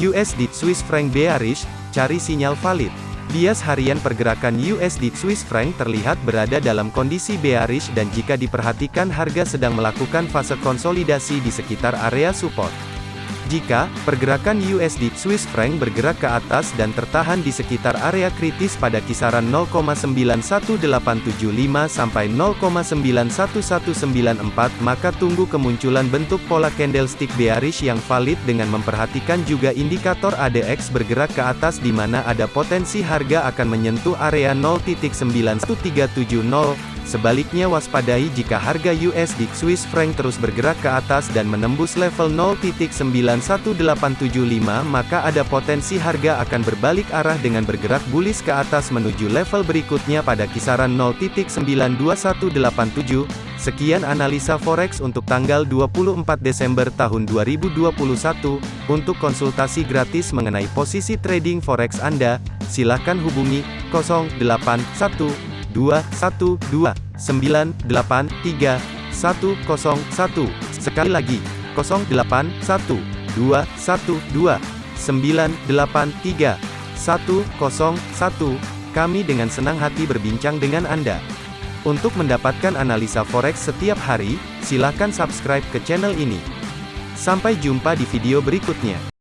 USD Swiss franc bearish, cari sinyal valid. Bias harian pergerakan USD Swiss franc terlihat berada dalam kondisi bearish dan jika diperhatikan harga sedang melakukan fase konsolidasi di sekitar area support. Jika pergerakan USD Swiss franc bergerak ke atas dan tertahan di sekitar area kritis pada kisaran 0,91875 sampai 0,91194 maka tunggu kemunculan bentuk pola candlestick bearish yang valid dengan memperhatikan juga indikator ADX bergerak ke atas di mana ada potensi harga akan menyentuh area 0.91370 Sebaliknya waspadai jika harga USD Swiss franc terus bergerak ke atas dan menembus level 0.91875 maka ada potensi harga akan berbalik arah dengan bergerak bullish ke atas menuju level berikutnya pada kisaran 0.92187. Sekian analisa forex untuk tanggal 24 Desember tahun 2021. Untuk konsultasi gratis mengenai posisi trading forex Anda, silakan hubungi 081 212 983 101. Sekali lagi, 081 212 983 101. Kami dengan senang hati berbincang dengan Anda. Untuk mendapatkan analisa forex setiap hari, silakan subscribe ke channel ini. Sampai jumpa di video berikutnya.